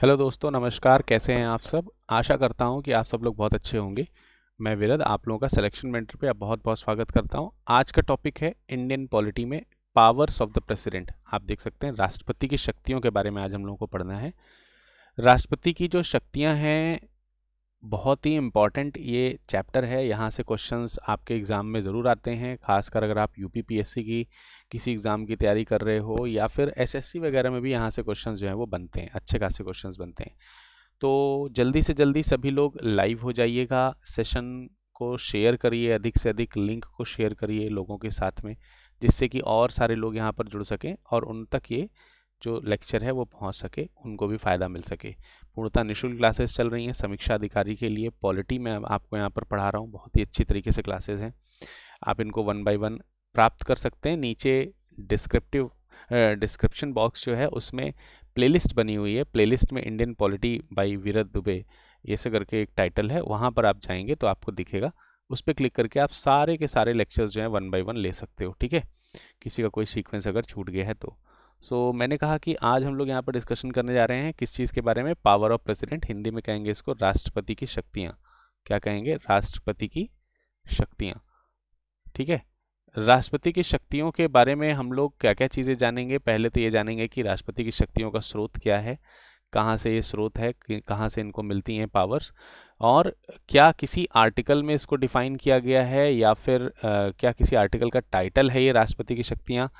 Hello दोस्तों, नमस्कार। कैसे हैं आप सब? आशा करता हूँ कि आप सब लोग बहुत अच्छे होंगे। मैं विरद आप लोगों का सिलेक्शन मेंटर पे बहुत बहुत स्वागत करता हूँ। आज का टॉपिक है इंडियन पॉलिटी में पावर्स ऑफ़ द प्रेसिडेंट आप देख सकते हैं, राष्ट्रपति की शक्तियों के बारे में आज हम लोगों को पढ़ना है। राष्ट्रपति की जो शक्तियाँ हैं बहुत ही इंपॉर्टेंट ये चैप्टर है। यहाँ से क्वेश्चंस आपके एग्ज़ाम में ज़रूर आते हैं। खासकर अगर आप यूपी पीएससी की किसी एग्ज़ाम की तैयारी कर रहे हो या फिर एसएससी वगैरह में भी यहाँ से क्वेश्चंस जो हैं वो बनते हैं। अच्छे खासे क्वेश्चंस बनते हैं। तो जल्दी से जल्दी सभी लोग लाइव हो जाइएगा। सेशन को शेयर करिए, अधिक से अधिक लिंक को शेयर करिए लोगों के साथ में, जिससे कि और सारे लोग यहाँ पर जुड़ सकें और उन तक ये जो लेक्चर है वो पहुँच सके, उनको भी फ़ायदा मिल सके। पूर्णतः निःशुल्क क्लासेस चल रही हैं। समीक्षा अधिकारी के लिए पॉलिटी में आपको यहाँ पर पढ़ा रहा हूँ। बहुत ही अच्छी तरीके से क्लासेस हैं। आप इनको वन बाय वन प्राप्त कर सकते हैं। नीचे डिस्क्रिप्टिव डिस्क्रिप्शन बॉक्स जो है उसमें प्लेलिस्ट बनी हुई है। प्लेलिस्ट में Indian polity by Virat Dubey ये से करके एक टाइटल है। वहाँ पर आप जाएँगे तो आपको दिखेगा। उस पर क्लिक करके आप सारे के सारे लेक्चर्स जो हैं वन बाई वन ले सकते हो। ठीक है? किसी का कोई सीक्वेंस अगर छूट गया है तो। सो so, मैंने कहा कि आज हम लोग यहाँ पर डिस्कशन करने जा रहे हैं किस चीज़ के बारे में पावर ऑफ़ प्रेसिडेंट हिंदी में कहेंगे इसको राष्ट्रपति की शक्तियाँ। क्या कहेंगे? राष्ट्रपति की शक्तियाँ। ठीक है? राष्ट्रपति की शक्तियों के बारे में हम लोग क्या क्या चीज़ें जानेंगे? पहले तो ये जानेंगे कि राष्ट्रपति की शक्तियों का स्रोत क्या है कहाँ से ये स्रोत है कहाँ से इनको मिलती हैं पावर्स और क्या किसी आर्टिकल में इसको डिफाइन किया गया है या फिर आ, क्या किसी आर्टिकल का टाइटल है ये राष्ट्रपति की शक्तियाँ?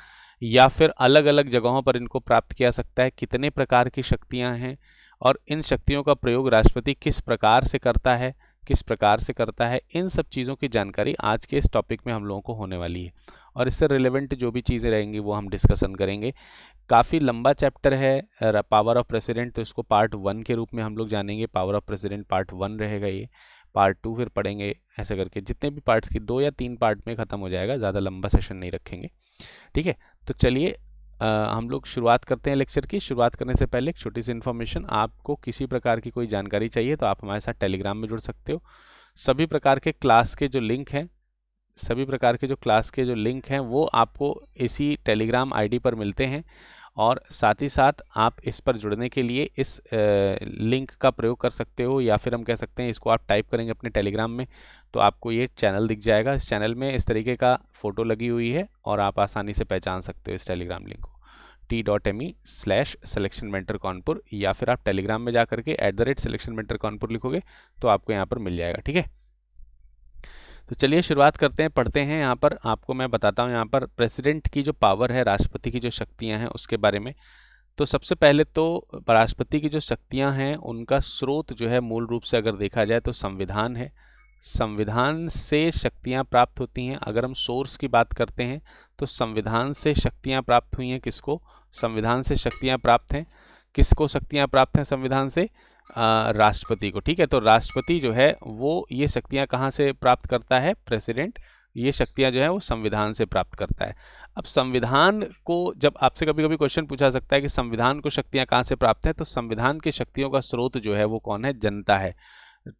या फिर अलग अलग जगहों पर इनको प्राप्त किया सकता है? कितने प्रकार की शक्तियाँ हैं? और इन शक्तियों का प्रयोग राष्ट्रपति किस प्रकार से करता है? किस प्रकार से करता है? इन सब चीज़ों की जानकारी आज के इस टॉपिक में हम लोगों को होने वाली है। और इससे रिलेवेंट जो भी चीज़ें रहेंगी, वो हम डिस्कशन करेंगे। काफ़ी लंबा चैप्टर है पावर ऑफ़ प्रेसिडेंट तो इसको पार्ट वन के रूप में हम लोग जानेंगे। Power of president part one रहेगा ये। पार्ट टू फिर पढ़ेंगे ऐसे करके। जितने भी पार्ट्स की दो या तीन पार्ट में ख़त्म हो जाएगा, ज़्यादा लंबा सेशन नहीं रखेंगे। ठीक है? तो चलिए हम लोग शुरुआत करते हैं लेक्चर की। शुरुआत करने से पहले एक छोटी सी इन्फॉर्मेशन, आपको किसी प्रकार की कोई जानकारी चाहिए तो आप हमारे साथ टेलीग्राम में जुड़ सकते हो। सभी प्रकार के क्लास के जो लिंक हैं, सभी प्रकार के जो क्लास के जो लिंक हैं, वो आपको इसी टेलीग्राम आईडी पर मिलते हैं। और साथ ही साथ आप इस पर जुड़ने के लिए इस लिंक का प्रयोग कर सकते हो या फिर हम कह सकते हैं इसको आप टाइप करेंगे अपने टेलीग्राम में तो आपको ये चैनल दिख जाएगा। इस चैनल में इस तरीके का फ़ोटो लगी हुई है और आप आसानी से पहचान सकते हो इस टेलीग्राम लिंक को। T dot M E slash selection mentor Kanpur या फिर आप टेलीग्राम में जा करके at the rate selection mentor Kanpur लिखोगे तो आपको यहाँ पर मिल जाएगा, ठीक है? तो चलिए शुरुआत करते हैं, पढ़ते हैं यहाँ पर। आपको मैं बताता हूँ यहाँ पर प्रेसिडेंट की जो पावर है, राष्ट्रपति की जो शक्तियाँ हैं, उसके बारे में। तो सबसे पहले तो राष्ट्रपति की जो शक्तियाँ हैं, उनका स्रोत जो है, मूल रूप से अगर देखा जाए तो संविधान है। संविधान से शक्तियाँ प्राप्त होती हैं। अगर हम सोर्स की बात करते हैं तो संविधान से शक्तियाँ प्राप्त हुई हैं किसको? संविधान से शक्तियाँ प्राप्त हैं। किसको शक्तियाँ प्राप्त हैं संविधान से? राष्ट्रपति को, ठीक है? तो राष्ट्रपति जो है, वो ये शक्तियाँ कहाँ से प्राप्त करता है? प्रेसिडेंट, ये शक्तियाँ जो है, वो संविधान से प्राप्त करता है। अब संविधान को, जब आपसे कभी कभी क्वेश्चन पूछा सकता है कि संविधान को शक्तियाँ कहाँ से प्राप्त हैं तो संविधान की शक्तियों का स्रोत जो है, वो कौन है? जनता है,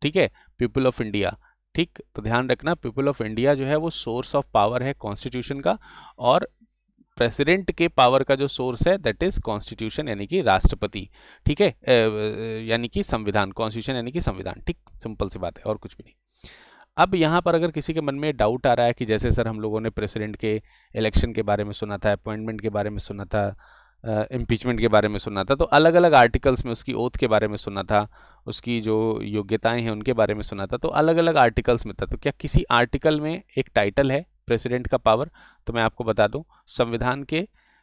ठीक है? पीपल ऑफ़ इंडिया, ठीक? तो ध्यान रखना, पीपल ऑफ़ इंडिया जो है, वो सोर्स ऑफ़ पावर है कॉन्स्टिट्यूशन का और प्रेसिडेंट के पावर का जो सोर्स है दैट इज़ कॉन्स्टिट्यूशन यानी कि राष्ट्रपति। ठीक है? यानी कि संविधान कॉन्स्टिट्यूशन यानी कि संविधान। ठीक? सिंपल सी बात है, और कुछ भी नहीं। अब यहाँ पर अगर किसी के मन में डाउट आ रहा है कि जैसे सर हम लोगों ने प्रेसिडेंट के इलेक्शन के बारे में सुना था अपॉइंटमेंट के बारे में सुना था इम्पीचमेंट के बारे में सुना था तो अलग अलग आर्टिकल्स में उसकी ओथ के बारे में सुना था, उसकी जो योग्यताएँ हैं उनके बारे में सुना था तो अलग अलग आर्टिकल्स में था। तो क्या किसी आर्टिकल में एक टाइटल है? प्रेसिडेंट का पावर तो मैं आपको बता दूँ संविधान के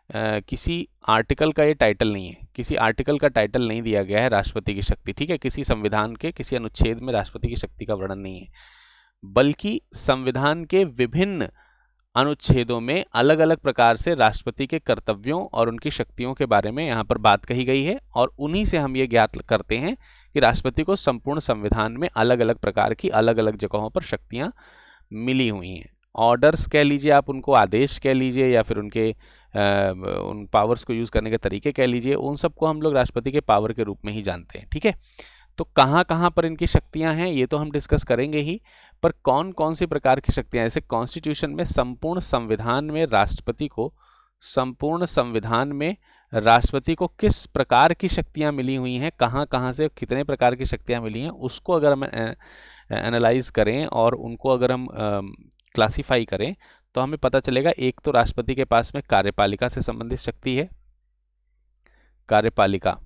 आ, किसी आर्टिकल का ये टाइटल नहीं है। किसी आर्टिकल का टाइटल नहीं दिया गया है राष्ट्रपति की शक्ति ठीक है? किसी संविधान के किसी अनुच्छेद में राष्ट्रपति की शक्ति का वर्णन नहीं है। बल्कि संविधान के विभिन्न अनुच्छेदों में अलग अलग प्रकार से राष्ट्रपति के कर्तव्यों और उनकी शक्तियों के बारे में यहाँ पर बात कही गई है और उन्हीं से हम ये ज्ञात करते हैं कि राष्ट्रपति को संपूर्ण संविधान में अलग अलग प्रकार की अलग अलग जगहों पर शक्तियाँ मिली हुई हैं। ऑर्डर्स कह लीजिए आप उनको आदेश कह लीजिए या फिर उनके आ, उन पावर्स को यूज़ करने के तरीके कह लीजिए उन सबको हम लोग राष्ट्रपति के पावर के रूप में ही जानते हैं ठीक है? तो कहाँ कहाँ पर इनकी शक्तियाँ हैं ये तो हम डिस्कस करेंगे ही पर कौन कौन सी प्रकार की शक्तियाँ जैसे कॉन्स्टिट्यूशन में संपूर्ण संविधान में राष्ट्रपति को संपूर्ण संविधान में राष्ट्रपति को किस प्रकार की शक्तियाँ मिली हुई हैं कहाँ कहाँ से कितने प्रकार की शक्तियाँ मिली हैं उसको अगर हम एनालाइज करें और उनको अगर हम क्लासीफाई करें तो हमें पता चलेगा एक तो राष्ट्रपति के पास में कार्यपालिका से संबंधित शक्ति है। कार्यपालिका।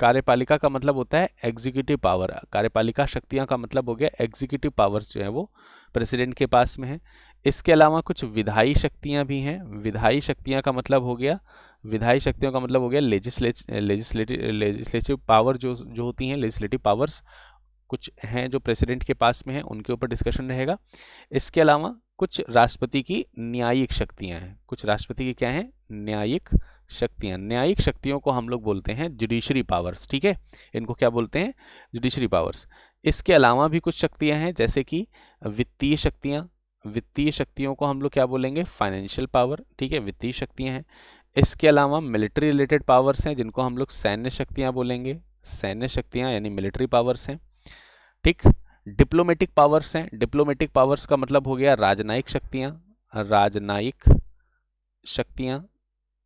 कार्यपालिका का मतलब होता है एग्जीक्यूटिव पावर कार्यपालिका शक्तियाँ का मतलब हो गया एग्जीक्यूटिव पावर्स जो है वो प्रेसिडेंट के पास में है। इसके अलावा कुछ विधायी शक्तियाँ भी हैं। विधायी शक्तियाँ का मतलब हो गया, विधायी शक्तियों का मतलब हो गया लेजिस्लेटिव लेजिस्लेटिव पावर जो जो होती हैं लेजिस्लेटिव पावर्स कुछ हैं जो प्रेसिडेंट के पास में हैं, उनके ऊपर डिस्कशन रहेगा। इसके अलावा कुछ राष्ट्रपति की न्यायिक शक्तियाँ हैं। कुछ राष्ट्रपति की क्या हैं? न्यायिक शक्तियाँ। न्यायिक शक्तियों को हम लोग बोलते हैं जुडिशरी पावर्स ठीक है? इनको क्या बोलते हैं? जुडिशरी पावर्स इसके अलावा भी कुछ शक्तियाँ हैं, जैसे कि वित्तीय शक्तियाँ। वित्तीय शक्तियों को हम लोग क्या बोलेंगे? फाइनेंशियल पावर ठीक है? वित्तीय शक्तियाँ हैं। इसके अलावा मिलिट्री रिलेटेड पावर्स हैं, जिनको हम लोग सैन्य शक्तियाँ बोलेंगे। सैन्य शक्तियाँ यानी मिलिट्री पावर्स हैं। ठीक? डिप्लोमेटिक पावर्स हैं। डिप्लोमेटिक पावर्स का मतलब हो गया राजनयिक शक्तियाँ राजनयिक शक्तियाँ।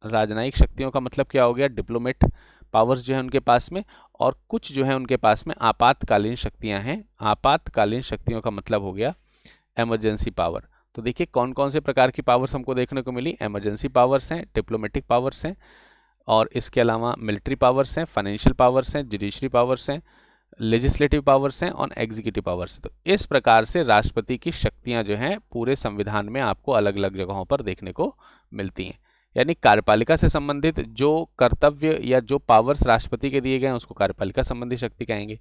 राजनयिक शक्तियों का मतलब क्या हो गया? डिप्लोमेट पावर्स जो है उनके पास में और कुछ जो है उनके पास में आपातकालीन शक्तियाँ हैं। आपातकालीन शक्तियों का मतलब हो गया एमरजेंसी पावर तो देखिए कौन कौन से प्रकार की पावर्स हमको देखने को मिली? एमरजेंसी पावर्स हैं डिप्लोमेटिक पावर्स हैं और इसके अलावा मिलिट्री पावर्स हैं फाइनेंशियल पावर्स हैं जुडिशरी पावर्स हैं। लेजिस्लेटिव पावर्स हैं और एग्जीक्यूटिव पावर्स तो इस प्रकार से राष्ट्रपति की शक्तियाँ जो हैं, पूरे संविधान में आपको अलग अलग जगहों पर देखने को मिलती हैं। यानी कार्यपालिका से संबंधित जो कर्तव्य या जो पावर्स राष्ट्रपति के दिए गए हैं, उसको कार्यपालिका संबंधी शक्ति कहेंगे।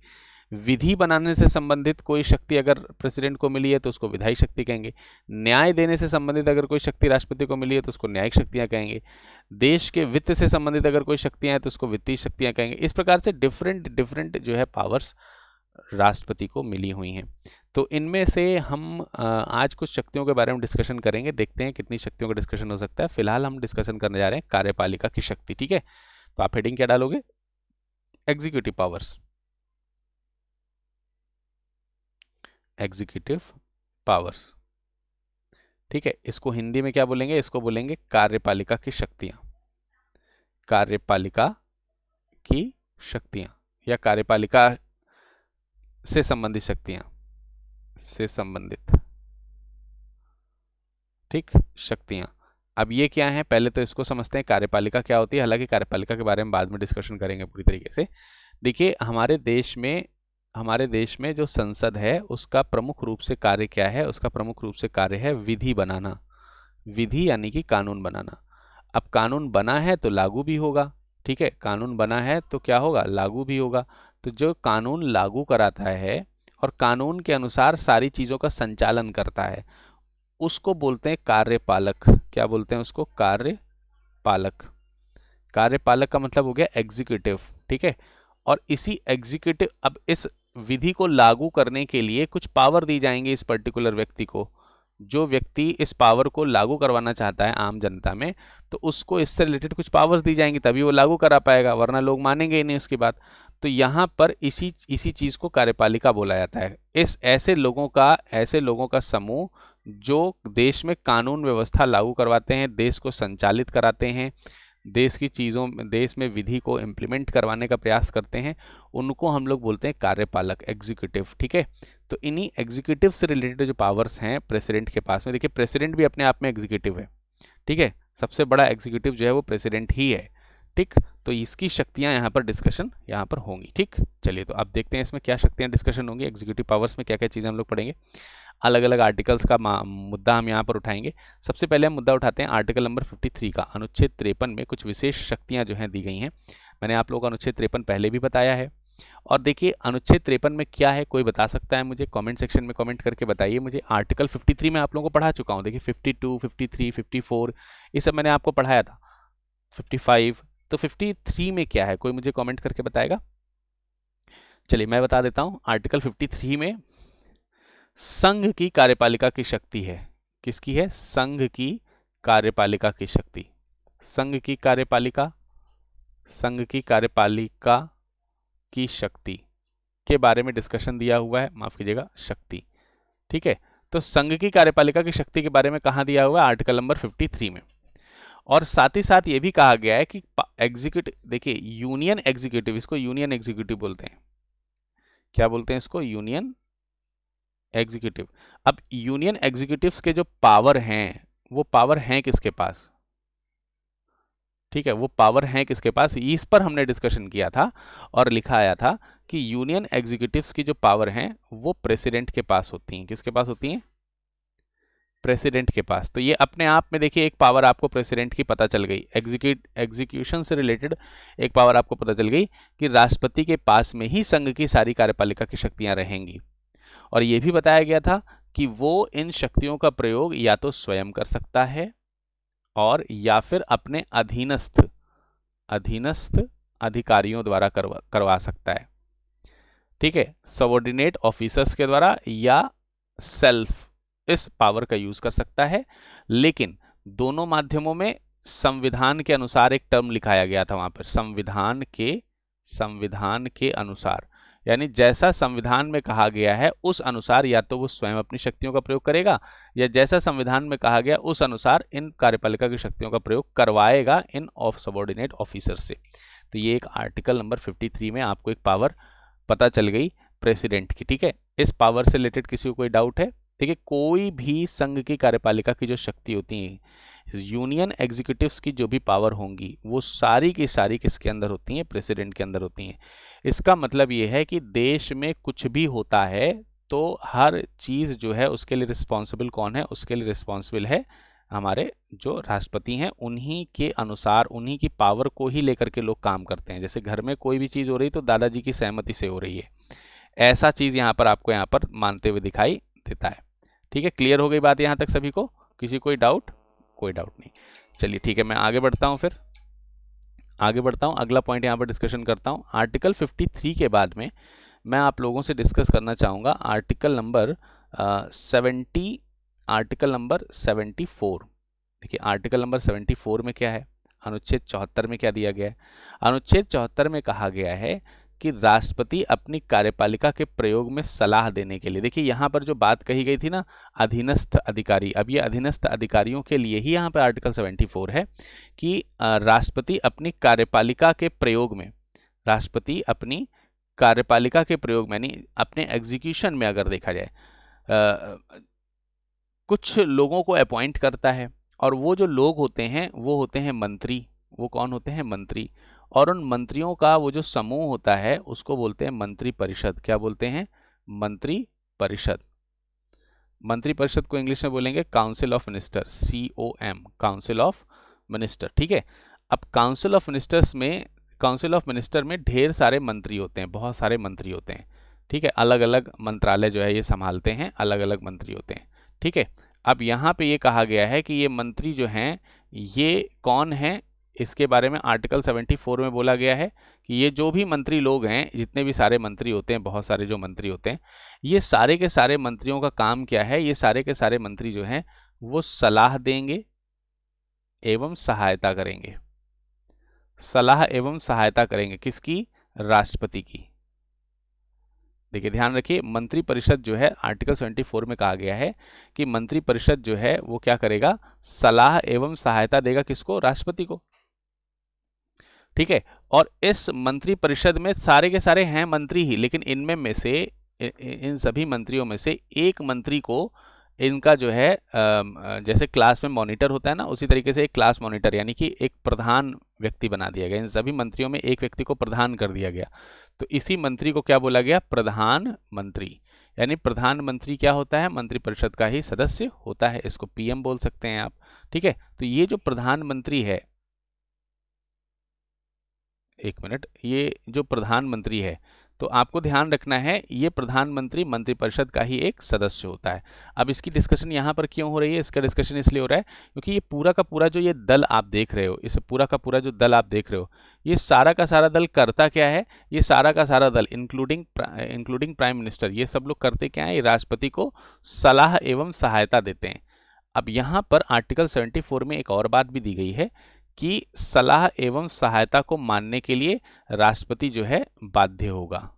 विधि बनाने से संबंधित कोई शक्ति अगर प्रेसिडेंट को मिली है तो उसको विधायी शक्ति कहेंगे। न्याय देने से संबंधित अगर कोई शक्ति राष्ट्रपति को मिली है तो उसको न्यायिक शक्तियाँ कहेंगे। देश के वित्त से संबंधित अगर कोई शक्तियाँ हैं तो उसको वित्तीय शक्तियाँ कहेंगे। इस प्रकार से डिफरेंट डिफरेंट जो है पावर्स राष्ट्रपति को मिली हुई हैं। तो इनमें से हम आज कुछ शक्तियों के बारे में डिस्कशन करेंगे। देखते हैं कितनी शक्तियों का डिस्कशन हो सकता है। फ़िलहाल हम डिस्कशन करने जा रहे हैं कार्यपालिका की शक्ति, ठीक है? तो आप हेडिंग क्या डालोगे? एग्जीक्यूटिव पावर्स एग्जीक्यूटिव पावर्स ठीक है, इसको हिंदी में क्या बोलेंगे? इसको बोलेंगे कार्यपालिका की शक्तियाँ। कार्यपालिका की शक्तियाँ या कार्यपालिका से संबंधित शक्तियाँ। से संबंधित। ठीक, शक्तियाँ। अब ये क्या है? पहले तो इसको समझते हैं कार्यपालिका क्या होती है। हालाँकि कार्यपालिका के बारे में बाद में डिस्कशन करेंगे पूरी तरीके से। देखिए, हमारे देश में हमारे देश में जो संसद है, उसका प्रमुख रूप से कार्य क्या है? उसका प्रमुख रूप से कार्य है विधि बनाना। विधि यानी कि कानून बनाना। अब कानून बना है तो लागू भी होगा, ठीक है? कानून बना है तो क्या होगा? लागू भी होगा। तो जो कानून लागू कराता है और कानून के अनुसार सारी चीज़ों का संचालन करता है, उसको बोलते हैं कार्यपालक। क्या बोलते हैं उसको? कार्यपालक। कार्यपालक का मतलब हो गया एग्जीक्यूटिव ठीक है? और इसी एग्जीक्यूटिव अब इस विधि को लागू करने के लिए कुछ पावर दी जाएँगे इस पर्टिकुलर व्यक्ति को। जो व्यक्ति इस पावर को लागू करवाना चाहता है आम जनता में तो उसको इससे रिलेटेड कुछ पावर्स दी जाएँगी, तभी वो लागू करा पाएगा, वरना लोग मानेंगे ही नहीं उसकी बात तो यहाँ पर इसी इसी चीज़ को कार्यपालिका बोला जाता है। इस ऐसे लोगों का, ऐसे लोगों का समूह जो देश में कानून व्यवस्था लागू करवाते हैं, देश को संचालित कराते हैं देश की चीज़ों देश में विधि को इम्प्लीमेंट करवाने का प्रयास करते हैं, उनको हम लोग बोलते हैं कार्यपालक एग्जीक्यूटिव ठीक है? तो इन्हीं एग्जीक्यूटिव से रिलेटेड जो पावर्स हैं प्रेसिडेंट के पास में, देखिए प्रेसिडेंट भी अपने आप में एग्जीक्यूटिव है, ठीक है? सबसे बड़ा एग्जीक्यूटिव जो है वो प्रेसिडेंट ही है, ठीक? तो इसकी शक्तियाँ यहाँ पर डिस्कशन यहाँ पर होंगी, ठीक? चलिए तो आप देखते हैं इसमें क्या शक्तियाँ डिस्कशन होंगी एग्जीक्यूटिव पावर्स में क्या क्या चीज़ें हम लोग पढ़ेंगे। अलग अलग आर्टिकल्स का मुद्दा हम यहाँ पर उठाएँगे। सबसे पहले हम मुद्दा उठाते हैं आर्टिकल नंबर 53 का। अनुच्छेद तिरपन में कुछ विशेष शक्तियाँ जो हैं दी गई हैं। मैंने आप लोगों को अनुच्छेद तिरपन पहले भी बताया है। और देखिए अनुच्छेद तिरपन में क्या है कोई बता सकता है मुझे? कमेंट सेक्शन में कमेंट करके बताइए मुझे। आर्टिकल 53 में आप लोगों को पढ़ा चुका हूँ। देखिए 52, 53, 54 ये सब मैंने आपको पढ़ाया था। 55 तो 53 में क्या है? कोई मुझे कमेंट करके बताएगा? चलिए मैं बता देता हूँ। आर्टिकल 53 में संघ की कार्यपालिका की शक्ति है। किसकी है? संघ की कार्यपालिका की शक्ति। संघ की कार्यपालिका? संघ की कार्यपालिका की शक्ति के बारे में डिस्कशन दिया हुआ है। माफ़ कीजिएगा, शक्ति। ठीक है? तो संघ की कार्यपालिका की शक्ति के बारे में कहा दिया हुआ है? आर्टिकल नंबर 53 में। और साथ ही साथ ये भी कहा गया है कि एग्जीक्यूटिव देखिए यूनियन एग्जीक्यूटिव इसको यूनियन एग्जीक्यूटिव बोलते हैं। क्या बोलते हैं इसको? Union executive. अब यूनियन एग्जीक्यूटिव्स के जो पावर हैं, वो पावर हैं किसके पास? ठीक है, वो पावर हैं किसके पास? इस पर हमने डिस्कशन किया था और लिखा आया था कि यूनियन एग्जीक्यूटिव्स की जो पावर हैं, वो प्रेसिडेंट के पास होती हैं। किसके पास होती हैं? प्रेसिडेंट के पास। तो ये अपने आप में देखिए, एक पावर आपको प्रेसिडेंट की पता चल गई। एग्जीक्यूट, एग्जीक्यूशन से रिलेटेड एक पावर आपको पता चल गई कि राष्ट्रपति के पास में ही संघ की सारी कार्यपालिका की शक्तियाँ रहेंगी। और ये भी बताया गया था कि वो इन शक्तियों का प्रयोग या तो स्वयं कर सकता है और या फिर अपने अधीनस्थ अधीनस्थ अधिकारियों द्वारा करवा करवा सकता है। ठीक है? सबॉर्डिनेट ऑफिसर्स के द्वारा या सेल्फ इस पावर का यूज़ कर सकता है, लेकिन दोनों माध्यमों में संविधान के अनुसार एक टर्म लिखाया गया था वहाँ पर, संविधान के संविधान के अनुसार। यानी जैसा संविधान में कहा गया है, उस अनुसार या तो वो स्वयं अपनी शक्तियों का प्रयोग करेगा, या जैसा संविधान में कहा गया, उस अनुसार इन कार्यपालिका की शक्तियों का प्रयोग करवाएगा इन ऑफ़ सबॉर्डिनेट ऑफिसर से। तो ये एक आर्टिकल नंबर 53 में आपको एक पावर पता चल गई प्रेसिडेंट की, ठीक है? इस पावर से रिलेटेड किसी को कोई डाउट है? ठीक है कोई भी संघ की कार्यपालिका की जो शक्ति होती है यूनियन एग्जीक्यूटिव्स की जो भी पावर होंगी, वो सारी की सारी किसके अंदर होती हैं? प्रेसिडेंट के अंदर होती हैं। इसका मतलब ये है कि देश में कुछ भी होता है तो हर चीज़ जो है, उसके लिए रिस्पॉन्सिबल कौन है? उसके लिए रिस्पॉन्सिबल है हमारे जो राष्ट्रपति हैं, उन्हीं के अनुसार, उन्हीं की पावर को ही लेकर के लोग काम करते हैं। जैसे घर में कोई भी चीज़ हो रही तो दादाजी की सहमति से हो रही है। ऐसा चीज़ यहाँ पर आपको यहाँ पर मानते हुए दिखाई देता है। ठीक है? क्लियर हो गई बात यहाँ तक सभी को? किसी कोई डाउट कोई डाउट नहीं। चलिए, ठीक है, मैं आगे बढ़ता हूँ फिर। आगे बढ़ता हूँ, अगला पॉइंट यहाँ पर डिस्कशन करता हूँ। आर्टिकल 53 के बाद में मैं आप लोगों से डिस्कस करना चाहूँगा। Article number seventy article number seventy four देखिए आर्टिकल नंबर सेवेंटी फोर में क्या है? अनुच्छेद चौहत्तर में क्या दिया गया है? अनुच्छेद चौहत्तर में कहा गया है कि राष्ट्रपति अपनी कार्यपालिका के प्रयोग में सलाह देने के लिए। देखिए यहाँ पर जो बात कही गई थी ना अधीनस्थ अधिकारी अब ये अधीनस्थ अधिकारियों के लिए ही यहाँ पर आर्टिकल 74 है कि राष्ट्रपति अपनी कार्यपालिका के प्रयोग में राष्ट्रपति अपनी कार्यपालिका के प्रयोग में यानी अपने एग्जीक्यूशन में अगर देखा जाए आ, कुछ लोगों को अपॉइंट करता है और वो जो लोग होते हैं वो होते हैं मंत्री। वो कौन होते हैं? मंत्री। और उन मंत्रियों का वो जो समूह होता है, उसको बोलते हैं मंत्री परिषद क्या बोलते हैं? मंत्री परिषद मंत्री परिषद को इंग्लिश में बोलेंगे council of minister C O M council of minister. ठीक है? अब काउंसिल ऑफ़ मिनिस्टर्स में, काउंसिल ऑफ़ मिनिस्टर में ढेर सारे मंत्री होते हैं, बहुत सारे मंत्री होते हैं। ठीक है? अलग अलग मंत्रालय जो है ये संभालते हैं अलग अलग मंत्री होते हैं। ठीक है? अब यहाँ पे ये कहा गया है कि ये मंत्री जो हैं, ये कौन है? इसके बारे में आर्टिकल 74 में बोला गया है कि ये जो भी मंत्री लोग हैं, जितने भी सारे मंत्री होते हैं, बहुत सारे जो मंत्री होते हैं, ये सारे के सारे मंत्रियों का काम क्या है? ये सारे के सारे मंत्री जो हैं, वो सलाह देंगे एवं सहायता करेंगे। सलाह एवं सहायता करेंगे किसकी? राष्ट्रपति की। देखिए, ध्यान रखिए मंत्री परिषद जो है, आर्टिकल 74 में कहा गया है कि मंत्री परिषद जो है, वो क्या करेगा? सलाह एवं सहायता देगा किसको? राष्ट्रपति को। ठीक है? और इस मंत्री परिषद में सारे के सारे हैं मंत्री ही, लेकिन इनमें में से इन सभी मंत्रियों में से एक मंत्री को इनका जो है जैसे क्लास में मॉनिटर होता है ना, उसी तरीके से एक क्लास मॉनिटर, यानी कि एक प्रधान व्यक्ति बना दिया गया। इन सभी मंत्रियों में एक व्यक्ति को प्रधान कर दिया गया। तो इसी मंत्री को क्या बोला गया? प्रधान मंत्री। यानी प्रधानमंत्री क्या होता है? मंत्रिपरिषद का ही सदस्य होता है, इसको पीएम बोल सकते हैं आप। ठीक है? तो ये जो प्रधानमंत्री है एक मिनट, ये जो प्रधानमंत्री है तो आपको ध्यान रखना है, ये प्रधानमंत्री मंत्रिपरिषद का ही एक सदस्य होता है। अब इसकी डिस्कशन यहाँ पर क्यों हो रही है? इसका डिस्कशन इसलिए हो रहा है क्योंकि ये पूरा का पूरा जो ये दल आप देख रहे हो, इसे पूरा का पूरा जो दल आप देख रहे हो, ये सारा का सारा दल करता क्या है? ये सारा का सारा दल इंक्लूडिंग इंक्लूडिंग प्राइम मिनिस्टर ये सब लोग करते क्या है? ये राष्ट्रपति को सलाह एवं सहायता देते हैं। अब यहाँ पर आर्टिकल 74 में एक और बात भी दी गई है कि सलाह एवं सहायता को मानने के लिए राष्ट्रपति जो है बाध्य होगा।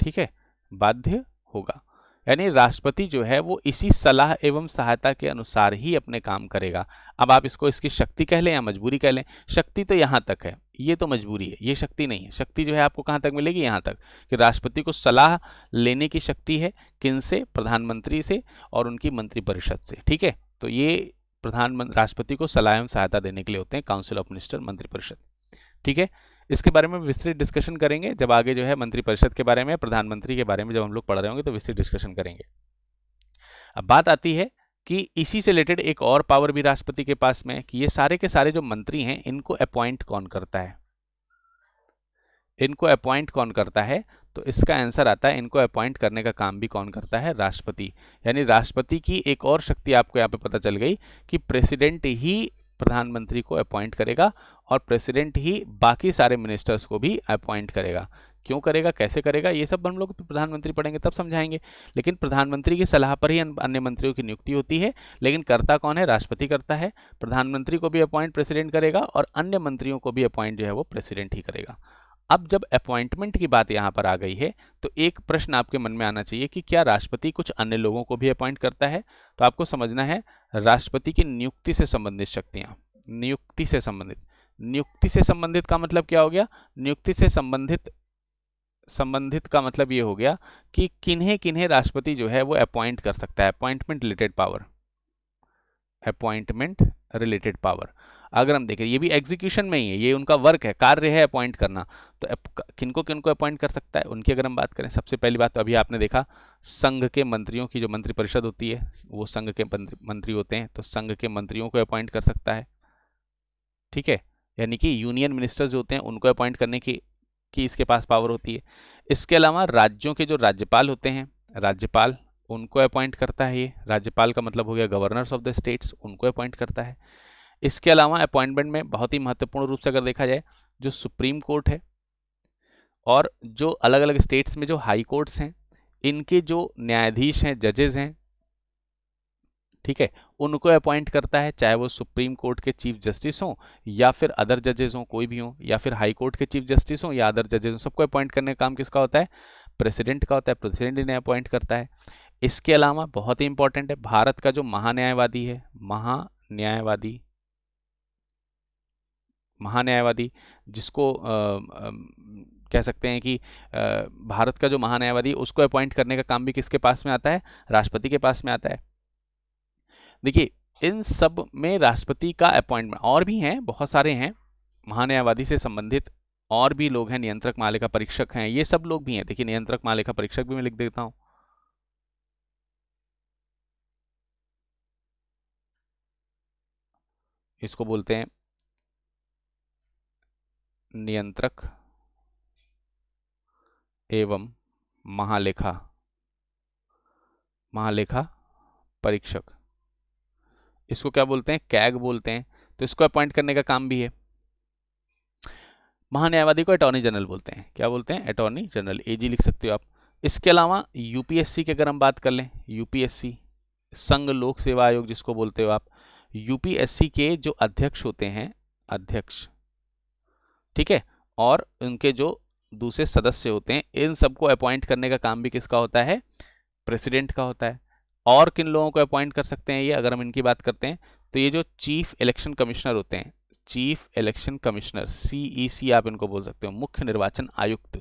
ठीक है? बाध्य होगा। यानी राष्ट्रपति जो है वो इसी सलाह एवं सहायता के अनुसार ही अपने काम करेगा। अब आप इसको, इसकी शक्ति कह लें या मजबूरी कह लें, शक्ति तो यहाँ तक है। ये तो मजबूरी है, ये शक्ति नहीं है। शक्ति जो है आपको कहाँ तक मिलेगी? यहाँ तक कि राष्ट्रपति को सलाह लेने की शक्ति है किन से? प्रधानमंत्री से और उनकी मंत्रिपरिषद से। ठीक है? तो ये प्रधानमंत्री राष्ट्रपति को सलाह एवं सहायता देने के लिए होते हैं काउंसिल ऑफ़ मिनिस्टर मंत्रिपरिषद। ठीक है? इसके बारे में विस्तृत डिस्कशन करेंगे। जब आगे जो है मंत्रिपरिषद के बारे में, प्रधानमंत्री के बारे में जब हम लोग पढ़ रहे होंगे तो विस्तृत डिस्कशन करेंगे। अब बात आती है कि इसी से रिलेटेड एक और पावर भी राष्ट्रपति के पास में कि ये सारे के सारे जो मंत्री हैं, इनको अपॉइंट कौन करता है? इनको अपॉइंट कौन करता है? तो इसका आंसर आता है, इनको अपॉइंट करने का काम भी कौन करता है? राष्ट्रपति। यानी राष्ट्रपति की एक और शक्ति आपको यहाँ पे पता चल गई कि प्रेसिडेंट ही प्रधानमंत्री को अपॉइंट करेगा और प्रेसिडेंट ही बाकी सारे मिनिस्टर्स को भी अपॉइंट करेगा। क्यों करेगा? कैसे करेगा? ये सब हम लोग प्रधानमंत्री पढ़ेंगे तब समझाएँगे। लेकिन प्रधानमंत्री की सलाह पर ही अन्य मंत्रियों की नियुक्ति होती है। लेकिन करता कौन है? राष्ट्रपति करता है। प्रधानमंत्री को भी अपॉइंट प्रेसिडेंट करेगा और अन्य मंत्रियों को भी अपॉइंट जो है वो प्रेसिडेंट ही करेगा। अब जब अपॉइंटमेंट की बात यहाँ पर आ गई है तो एक प्रश्न आपके मन में आना चाहिए कि क्या राष्ट्रपति कुछ अन्य लोगों को भी अपॉइंट करता है? तो आपको समझना है, राष्ट्रपति की नियुक्ति से संबंधित शक्तियाँ। नियुक्ति से संबंधित। नियुक्ति से संबंधित का मतलब क्या हो गया? नियुक्ति से संबंधित संबंधित का मतलब ये हो गया कि किन्हें किन्हें राष्ट्रपति जो है वो अपॉइंट कर सकता है। Appointment related power appointment related power अगर हम देखें, ये भी एग्जीक्यूशन में ही है, ये उनका वर्क है, कार्य है अपॉइंट करना। तो किनको किनको अपॉइंट कर सकता है? उनकी अगर हम बात करें, सबसे पहली बात तो अभी आपने देखा, संघ के मंत्रियों की जो मंत्रिपरिषद होती है, वो संघ के मंत्री होते हैं तो संघ के मंत्रियों को अपॉइंट कर सकता है। ठीक है? यानी कि यूनियन मिनिस्टर्स जो होते हैं, उनको अपॉइंट करने की की इसके पास पावर होती है। इसके अलावा राज्यों के जो राज्यपाल होते हैं, राज्यपाल उनको अपॉइंट करता है ये। राज्यपाल का मतलब हो गया गवर्नर्स ऑफ़ द स्टेट्स उनको अपॉइंट करता है। इसके अलावा अपॉइंटमेंट में बहुत ही महत्वपूर्ण रूप से अगर देखा जाए, जो सुप्रीम कोर्ट है और जो अलग अलग स्टेट्स में जो हाई कोर्ट्स हैं, इनके जो न्यायाधीश हैं जजेज हैं, ठीक है, उनको अपॉइंट करता है, चाहे वो सुप्रीम कोर्ट के चीफ जस्टिस हों या फिर अदर जजेस हों, कोई भी हों, या फिर हाई कोर्ट के चीफ जस्टिस हों या अदर जजेस हों, सबको अपॉइंट करने का काम किसका होता है? प्रेसिडेंट का होता है, प्रेसिडेंट इन्हें अपॉइंट करता है। इसके अलावा बहुत ही इंपॉर्टेंट है, भारत का जो महान्यायवादी है, महान्यायवादी महान्यायवादी जिसको कह सकते हैं कि भारत का जो महान्यायवादी उसको अपॉइंट करने का काम भी किसके पास में आता है? राष्ट्रपति के पास में आता है। देखिए, इन सब में राष्ट्रपति का अपॉइंटमेंट और भी हैं, बहुत सारे हैं महान्यायवादी से संबंधित और भी लोग हैं, नियंत्रक मालिका परीक्षक हैं, ये सब लोग भी हैं। देखिए, नियंत्रक मालिका परीक्षक भी मैं लिख देता हूँ। इसको बोलते हैं नियंत्रक एवं महालेखा महालेखा परीक्षक। इसको क्या बोलते हैं? कैग बोलते हैं। तो इसको अपॉइंट करने का काम भी है। महान्यायवादी को अटॉर्नी जनरल बोलते हैं। क्या बोलते हैं? अटॉर्नी जनरल एजी लिख सकते हो आप। इसके अलावा यूपीएससी की अगर हम बात कर लें यूपीएससी संघ लोक सेवा आयोग जिसको बोलते हो आप यूपीएससी के जो अध्यक्ष होते हैं, अध्यक्ष ठीक है? और उनके जो दूसरे सदस्य होते हैं, इन सबको अपॉइंट करने का काम भी किसका होता है? प्रेसिडेंट का होता है। और किन लोगों को अपॉइंट कर सकते हैं ये? अगर हम इनकी बात करते हैं तो ये जो चीफ इलेक्शन कमिश्नर होते हैं चीफ इलेक्शन कमिश्नर सी आप इनको बोल सकते हो, मुख्य निर्वाचन आयुक्त,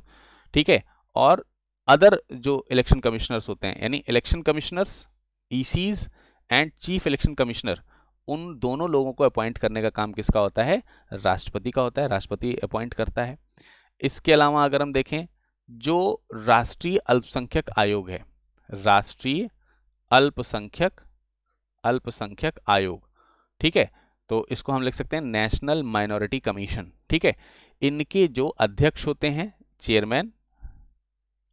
ठीक है? और अदर जो इलेक्शन कमिश्नर्स होते हैं, यानी election commissioners ECs and chief election commissioner उन दोनों लोगों को अपॉइंट करने का काम किसका होता है? राष्ट्रपति का होता है। राष्ट्रपति अपॉइंट करता है। इसके अलावा अगर हम देखें, जो राष्ट्रीय अल्पसंख्यक आयोग है, राष्ट्रीय अल्पसंख्यक अल्पसंख्यक आयोग, ठीक है? तो इसको हम लिख सकते हैं नेशनल माइनॉरिटी कमीशन ठीक है? इनके जो अध्यक्ष होते हैं चेयरमैन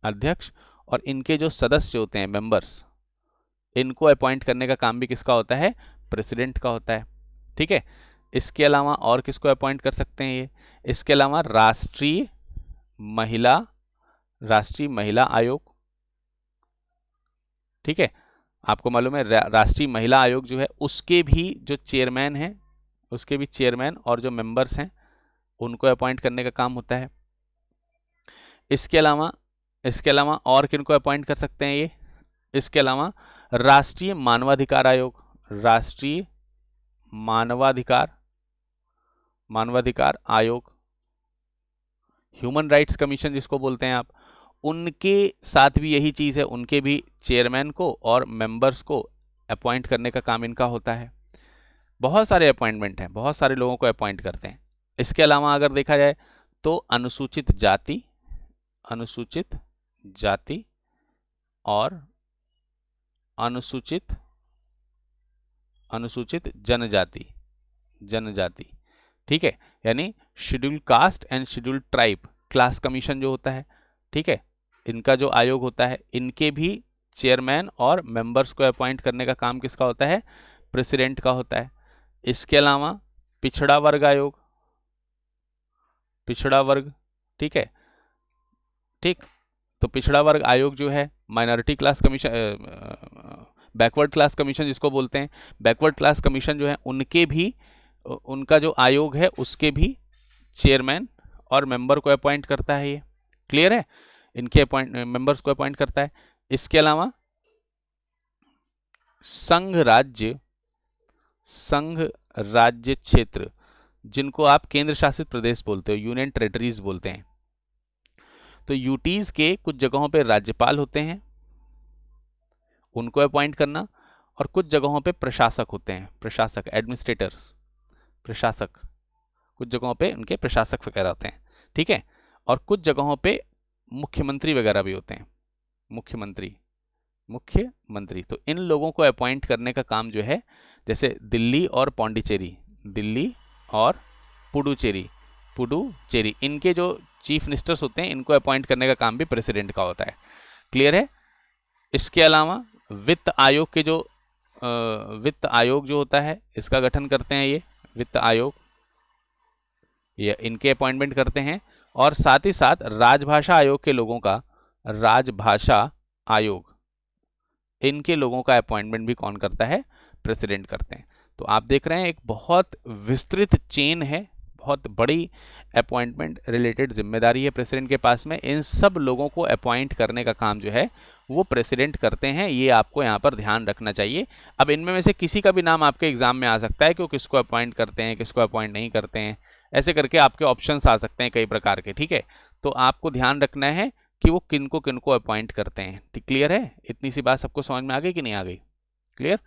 अध्यक्ष, और इनके जो सदस्य होते हैं मेंबर्स इनको अपॉइंट करने का काम भी किसका होता है? प्रेसिडेंट का होता है, ठीक है? इसके अलावा और किसको अपॉइंट कर सकते हैं ये? इसके अलावा राष्ट्रीय महिला राष्ट्रीय महिला आयोग, ठीक है? आपको मालूम है राष्ट्रीय महिला आयोग जो है, उसके भी जो चेयरमैन हैं, उसके भी चेयरमैन और जो मेंबर्स हैं, उनको अपॉइंट करने का काम होता है। इसके अलावा इसके अलावा और किन को अपॉइंट कर सकते हैं ये? इसके अलावा राष्ट्रीय मानवाधिकार आयोग राष्ट्रीय मानवाधिकार मानवाधिकार आयोग, ह्यूमन राइट्स कमीशन जिसको बोलते हैं आप, उनके साथ भी यही चीज़ है, उनके भी चेयरमैन को और मेंबर्स को अपॉइंट करने का काम इनका होता है। बहुत सारे अपॉइंटमेंट हैं, बहुत सारे लोगों को अपॉइंट करते हैं। इसके अलावा अगर देखा जाए तो अनुसूचित जाति अनुसूचित जाति और अनुसूचित अनुसूचित जनजाति जनजाति, ठीक है? यानी schedule caste and schedule tribe class commission जो होता है, ठीक है? इनका जो आयोग होता है, इनके भी चेयरमैन और मेंबर्स को अपॉइंट करने का काम किसका होता है? प्रेसिडेंट का होता है। इसके अलावा पिछड़ा वर्ग आयोग, पिछड़ा वर्ग, ठीक है? ठीक तो पिछड़ा वर्ग आयोग जो है minority class commission backward class commission जिसको बोलते हैं बैकवर्ड क्लास कमीशन जो है, उनके भी उनका जो आयोग है, उसके भी चेयरमैन और मेंबर को अपॉइंट करता है ये। क्लियर है? इनके अपॉइंट मेंबर्स को अपॉइंट करता है। इसके अलावा, संघ राज्य संघ राज्य क्षेत्र, जिनको आप केंद्र शासित प्रदेश बोलते हो यूनियन टेरेटरीज बोलते हैं। तो यूटीज के कुछ जगहों पे राज्यपाल होते हैं उनको अपॉइंट करना और कुछ जगहों पे प्रशासक होते हैं, प्रशासक एडमिनिस्ट्रेटर्स प्रशासक। कुछ जगहों पे उनके प्रशासक वगैरह होते हैं, ठीक है? और कुछ जगहों पे मुख्यमंत्री वगैरह भी होते हैं, मुख्यमंत्री मुख्यमंत्री। तो इन लोगों को अपॉइंट करने का काम जो है, जैसे दिल्ली और पौंडीचेरी, दिल्ली और पुडुचेरी पुडुचेरी। इनके जो चीफ मिनिस्टर्स होते हैं, इनको अपॉइंट करने का काम भी प्रेसिडेंट का होता है। क्लियर है? इसके अलावा वित्त आयोग के जो वित्त आयोग जो होता है, इसका गठन करते हैं ये, वित्त आयोग। ये इनके अपॉइंटमेंट करते हैं और साथ ही साथ राजभाषा आयोग के लोगों का, राजभाषा आयोग, इनके लोगों का अपॉइंटमेंट भी कौन करता है? प्रेसिडेंट करते हैं। तो आप देख रहे हैं, एक बहुत विस्तृत चेन है बहुत बड़ी अपॉइंटमेंट रिलेटेड ज़िम्मेदारी है प्रेसिडेंट के पास में। इन सब लोगों को अपॉइंट करने का काम जो है, वो प्रेसिडेंट करते हैं। ये आपको यहाँ पर ध्यान रखना चाहिए। अब इनमें में से किसी का भी नाम आपके एग्ज़ाम में आ सकता है कि वो किसको अपॉइंट करते हैं, किसको अपॉइंट नहीं करते हैं। ऐसे करके आपके ऑप्शंस आ सकते हैं कई प्रकार के, ठीक है? तो आपको ध्यान रखना है कि वो किन को किन को अपॉइंट करते हैं। ठीक, क्लियर है? इतनी सी बात सबको समझ में आ गई कि नहीं आ गई? क्लियर?